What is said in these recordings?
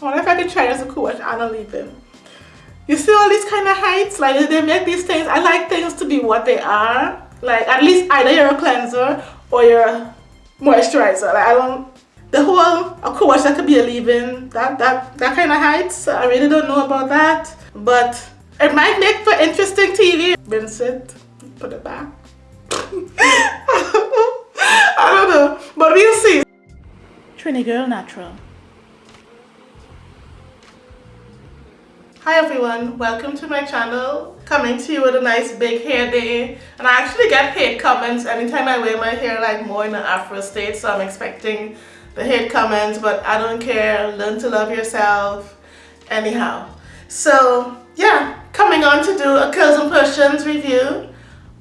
I wonder if I could try as a co-wash and a leave-in. You see all these kind of heights? Like they make these things, I like things to be what they are. Like at least either you're a cleanser or you're a moisturizer. Like I don't, the whole, of course that could be a leave-in, that, that, that kind of heights. I really don't know about that. But it might make for interesting TV. Rinse it, put it back. I don't know, but we'll see. Trini Girl Natural. Hi everyone, welcome to my channel. Coming to you with a nice big hair day. And I actually get hate comments anytime I wear my hair like more in an afro state. So I'm expecting the hate comments, but I don't care. Learn to love yourself. Anyhow. So yeah, coming on to do a Curls and Potions review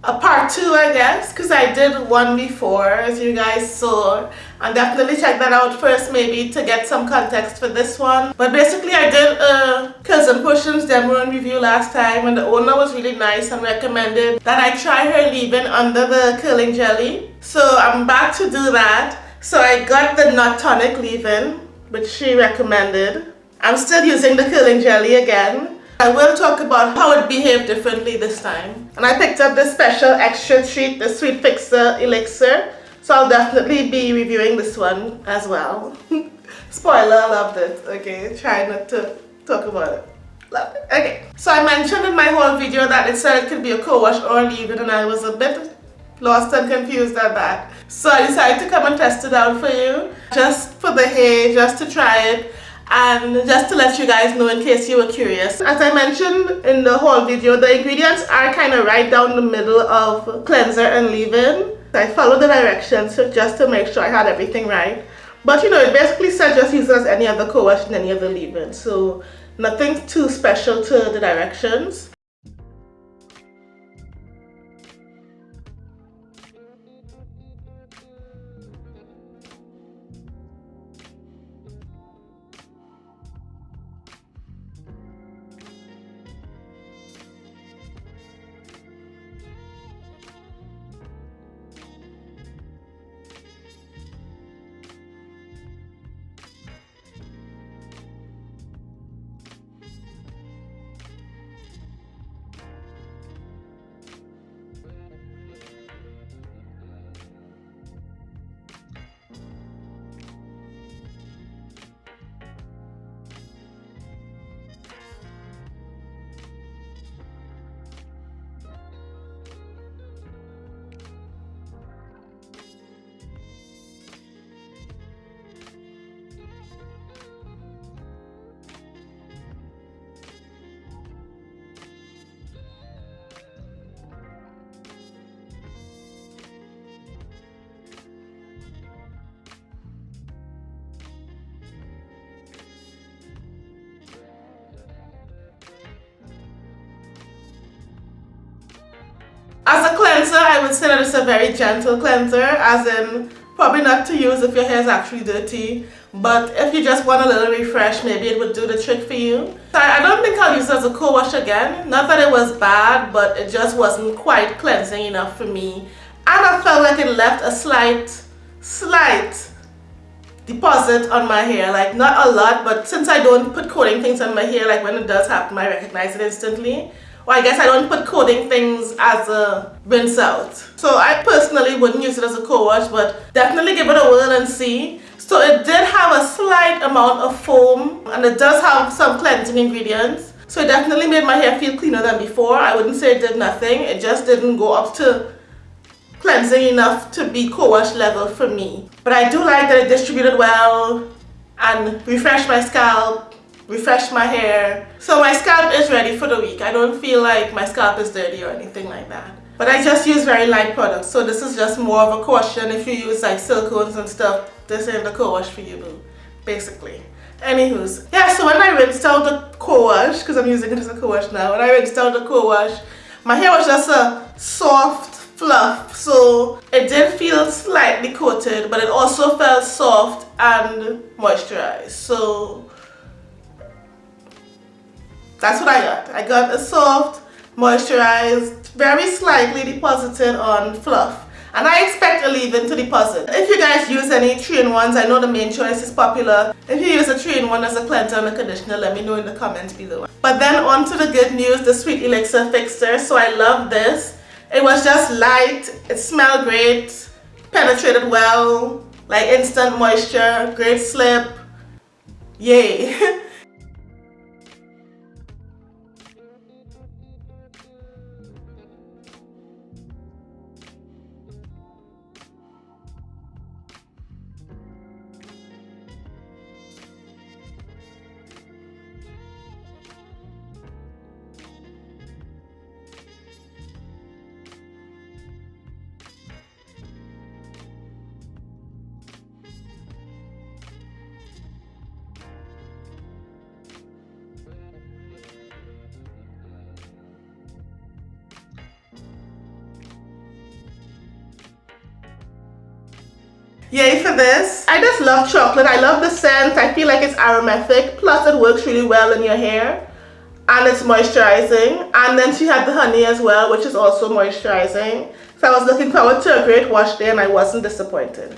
a part two I guess because I did one before as you guys saw. And definitely check that out first maybe to get some context for this one. But basically I did a and Potions demo and review last time and the owner was really nice and recommended that I try her leave-in under the curling jelly. So I'm back to do that. So I got the Nut Tonic leave-in which she recommended. I'm still using the curling jelly again I will talk about how it behaved differently this time. And I picked up this special extra treat, the Sweet Fixer Elixir. So I'll definitely be reviewing this one as well. Spoiler, I loved it. Okay, try not to talk about it. Love it. Okay, so I mentioned in my whole video that it said it could be a co-wash or leave-in and I was a bit lost and confused at that. So I decided to come and test it out for you. Just for the hair, just to try it and just to let you guys know in case you were curious as I mentioned in the whole video the ingredients are kind of right down the middle of cleanser and leave-in. I followed the directions just to make sure I had everything right. But you know it basically said just use as any other co-wash and any other leave-in. So nothing too special to the directions I would say that it's a very gentle cleanser, as in probably not to use if your hair is actually dirty. But if you just want a little refresh, maybe it would do the trick for you. I don't think I'll use it as a co-wash again. Not that it was bad, but it just wasn't quite cleansing enough for me. And I felt like it left a slight, slight deposit on my hair. Like not a lot, but since I don't put coating things on my hair, like when it does happen, I recognize it instantly. Well, I guess I don't put coating things as a rinse out. So I personally wouldn't use it as a co-wash, but definitely give it a whirl and see. So it did have a slight amount of foam and it does have some cleansing ingredients. So it definitely made my hair feel cleaner than before. I wouldn't say it did nothing. It just didn't go up to cleansing enough to be co-wash level for me. But I do like that it distributed well and refreshed my scalp refresh my hair. So my scalp is ready for the week. I don't feel like my scalp is dirty or anything like that. But I just use very light products. So this is just more of a caution if you use like silicones and stuff. This ain't the co-wash for you boo. Basically. Anywho's. Yeah, so when I rinsed out the co-wash, because I'm using it as a co-wash now, when I rinsed out the co-wash, my hair was just a soft fluff. So it did feel slightly coated, but it also felt soft and moisturized. So that's what I got. I got a soft, moisturized, very slightly deposited on fluff. and I expect a leave-in to deposit. If you guys use any 3-in-1s, I know the Mane Choice is popular. If you use a 3-in-1 as a cleanser and a conditioner, let me know in the comments below. But then on to the good news, the Sweet Elixir Fixer. So I love this. It was just light, it smelled great, penetrated well, like instant moisture, great slip. Yay! Yay for this. I just love chocolate. I love the scent. I feel like it's aromatic. Plus it works really well in your hair. And it's moisturizing. And then she had the honey as well, which is also moisturizing. So I was looking forward to a great wash day and I wasn't disappointed.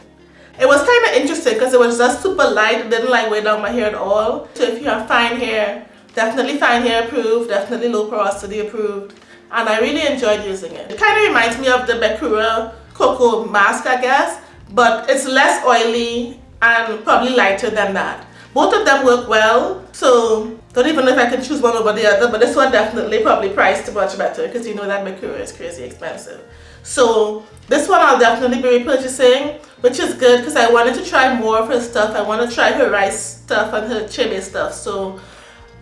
It was kind of interesting because it was just super light. It didn't like weigh down my hair at all. So if you have fine hair, definitely fine hair approved. Definitely low porosity approved. And I really enjoyed using it. It kind of reminds me of the Bekura Cocoa Mask, I guess but it's less oily and probably lighter than that. Both of them work well, so don't even know if I can choose one over the other, but this one definitely probably priced much better because you know that Bekura is crazy expensive. So this one I'll definitely be repurchasing, which is good because I wanted to try more of her stuff. I want to try her rice stuff and her chili stuff. So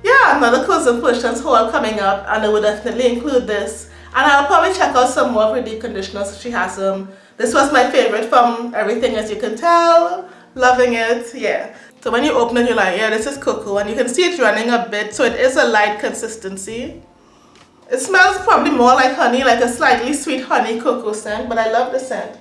yeah, another Curls and Potions haul coming up and I will definitely include this. And I'll probably check out some more of her deep conditioners. She has them. Um, this was my favorite from everything as you can tell. Loving it, yeah. So when you open it, you're like, yeah, this is cocoa. And you can see it's running a bit, so it is a light consistency. It smells probably more like honey, like a slightly sweet honey cocoa scent, but I love the scent.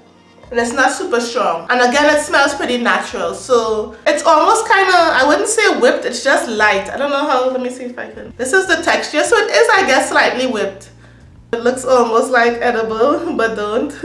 And it's not super strong. And again, it smells pretty natural. So it's almost kind of, I wouldn't say whipped, it's just light. I don't know how, let me see if I can. This is the texture. So it is, I guess, slightly whipped. It looks almost like edible, but don't.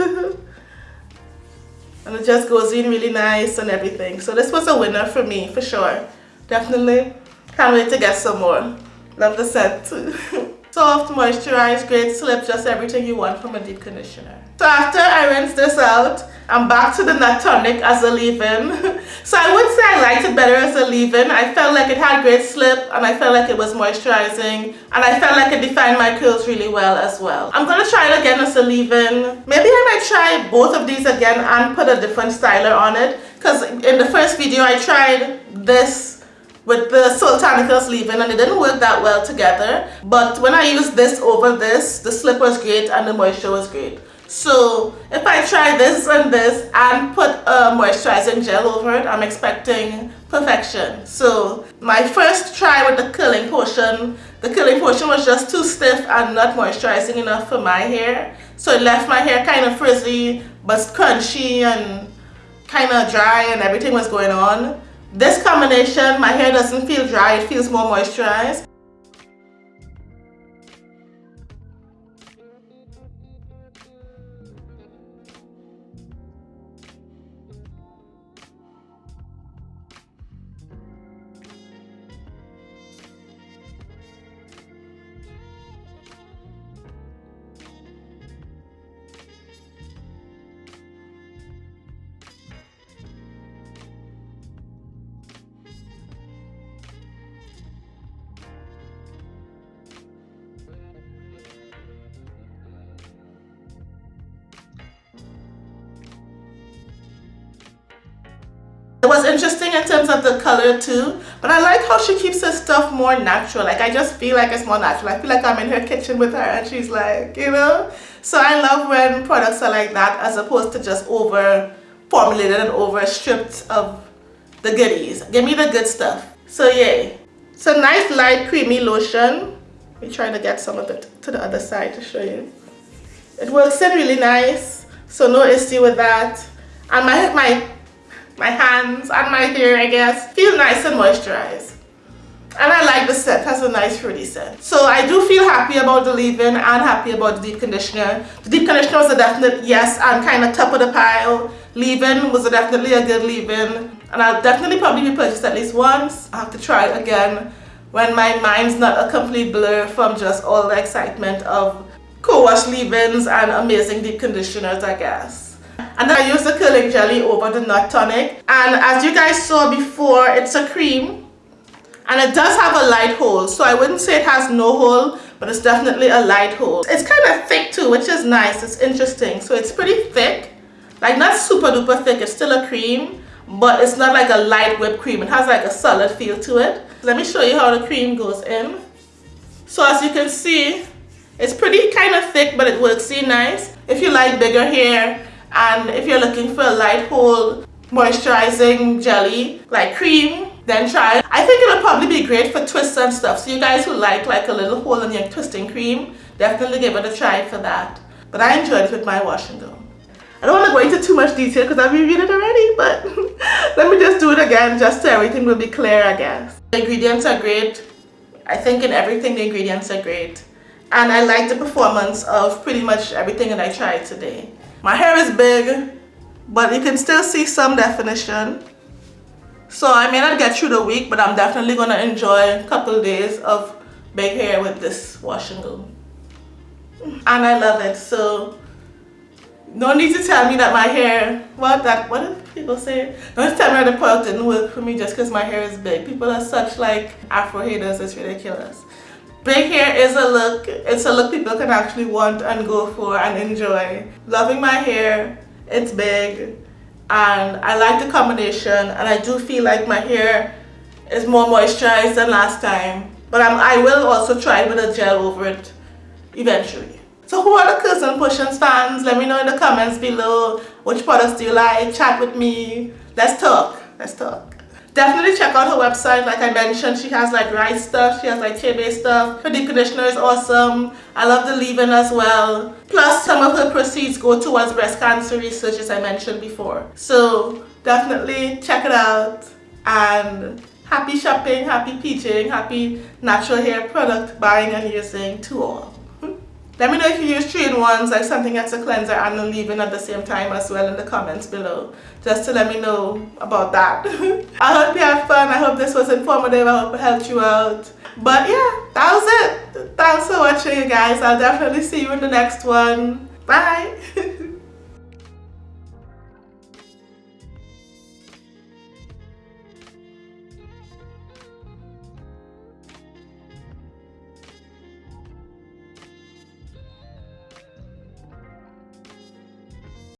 and it just goes in really nice and everything. So this was a winner for me for sure. Definitely can't wait to get some more. Love the scent. Soft moisturized great. Slip just everything you want from a deep conditioner. So after I rinse this out I'm back to the nut tonic as a leave-in. so I would say I liked it better as a leave-in. I felt like it had great slip and I felt like it was moisturizing and I felt like it defined my curls really well as well. I'm to try it again as a leave-in. Maybe I might try both of these again and put a different styler on it because in the first video I tried this with the Soultanicals leave-in and it didn't work that well together. But when I used this over this, the slip was great and the moisture was great. So if I try this and this and put a moisturizing gel over it, I'm expecting perfection. So my first try with the curling potion, the curling potion was just too stiff and not moisturizing enough for my hair. So it left my hair kind of frizzy but crunchy and kind of dry and everything was going on. This combination, my hair doesn't feel dry, it feels more moisturized. Interesting in terms of the color too, but I like how she keeps her stuff more natural. Like I just feel like it's more natural. I feel like I'm in her kitchen with her and she's like, you know? So I love when products are like that as opposed to just over formulated and over stripped of the goodies. Give me the good stuff. So yay. So nice light creamy lotion. We're trying to get some of it to the other side to show you. It works in really nice, so no issue with that. And my, my my hands and my hair I guess feel nice and moisturized And I like the scent, has a nice fruity scent. So I do feel happy about the leave-in and happy about the deep conditioner. The deep conditioner was a definite yes and kind of top of the pile. Leave-in was a definitely a good leave-in. And I'll definitely probably be purchased at least once. I have to try it again when my mind's not a complete blur from just all the excitement of co-wash leave-ins and amazing deep conditioners I guess. And then I use the curling jelly over the nut tonic. And as you guys saw before, it's a cream. And it does have a light hold so I wouldn't say it has no hold but it's definitely a light hold. It's kind of thick too which is nice. It's interesting. So it's pretty thick. Like not super duper thick. It's still a cream but it's not like a light whipped cream. It has like a solid feel to it. Let me show you how the cream goes in. So as you can see it's pretty kind of thick but it works. See nice? If you like bigger hair and if you're looking for a light hold moisturizing jelly like cream then try it. I think it'll probably be great for twists and stuff. So you guys who like like a little hole in your twisting cream, definitely give it a try for that. But I enjoyed it with my wash and go. I don't want to go into too much detail because I've reviewed it already, but let me just do it again just so everything will be clear, I guess. The ingredients are great. I think in everything the ingredients are great. And I like the performance of pretty much everything that I tried today. My hair is big, but you can still see some definition. So I may not get through the week, but I'm definitely to enjoy a couple days of big hair with this wash and go. And I love it. So no need to tell me that my hair, what that, what do people say? Don't tell me that the product didn't work for me just because my hair is big. People are such like Afro haters, it's ridiculous. Big hair is a look, it's a look people can actually want and go for and enjoy. Loving my hair, it's big and I like the combination and I do feel like my hair is more moisturized than last time but I'm, I will also try with a gel over it eventually. So who are the and Potions fans? Let me know in the comments below which products do you like, chat with me, let's talk, let's talk. Definitely check out her website. Like I mentioned, she has like rice stuff. She has like tea-based stuff. Her deep conditioner is awesome. I love the leave-in as well. Plus, some of her proceeds go towards breast cancer research, as I mentioned before. So definitely check it out. And happy shopping, happy peaching, happy natural hair product buying and using to all. Let me know if you use three-in-ones, like something that's a cleanser and a leave-in at the same time as well in the comments below. Just to let me know about that. I hope you had fun. I hope this was informative. I hope it helped you out. But yeah, that was it. Thanks for watching you guys. I'll definitely see you in the next one. Bye.